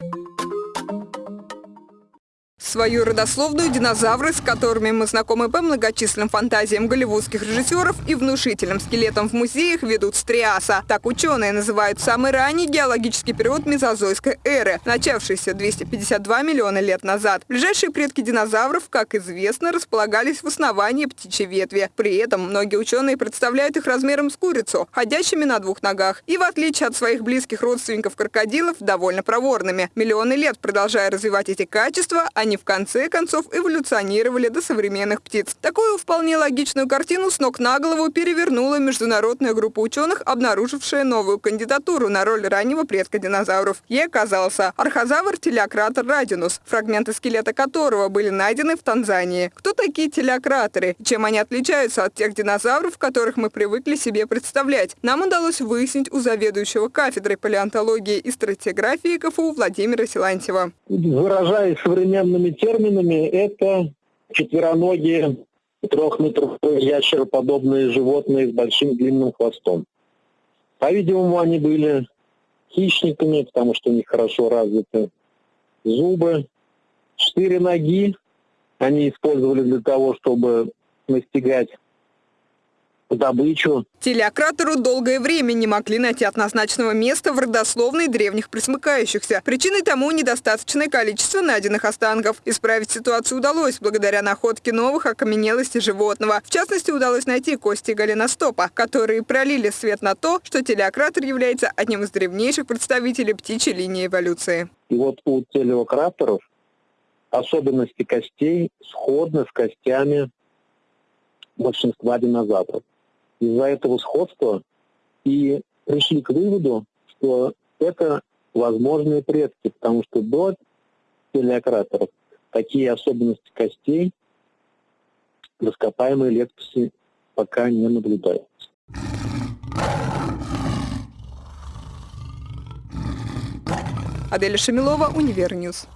you Свою родословную динозавры, с которыми мы знакомы по многочисленным фантазиям голливудских режиссеров и внушительным скелетам в музеях, ведут с Триаса. Так ученые называют самый ранний геологический период мезозойской эры, начавшийся 252 миллиона лет назад. Ближайшие предки динозавров, как известно, располагались в основании птичьей ветви. При этом многие ученые представляют их размером с курицу, ходящими на двух ногах, и в отличие от своих близких родственников крокодилов, довольно проворными. Миллионы лет продолжая развивать эти качества, они в конце концов эволюционировали до современных птиц. Такую вполне логичную картину с ног на голову перевернула международная группа ученых, обнаружившая новую кандидатуру на роль раннего предка динозавров. Ей оказался архозавр телеократор радинус, фрагменты скелета которого были найдены в Танзании. Кто такие телеократоры? Чем они отличаются от тех динозавров, которых мы привыкли себе представлять? Нам удалось выяснить у заведующего кафедрой палеонтологии и стратиграфии КФУ Владимира Силантьева. Выражаясь современными научными терминами это четвероногие трехметровые ящероподобные животные с большим длинным хвостом. По-видимому, они были хищниками, потому что у них хорошо развиты зубы. Четыре ноги они использовали для того, чтобы настигать добычу. Телеократору долгое время не могли найти однозначного места в родословной древних присмыкающихся. Причиной тому недостаточное количество найденных останков. Исправить ситуацию удалось благодаря находке новых окаменелостей животного. В частности, удалось найти кости голеностопа, которые пролили свет на то, что телеократор является одним из древнейших представителей птичьей линии эволюции. И вот у телеократоров особенности костей сходны с костями большинства динозавров из-за этого сходства и пришли к выводу, что это возможные предки, потому что до телеократоров такие особенности костей в ископаемой летописи пока не наблюдаются. Аделя Шамилова, Универньюз.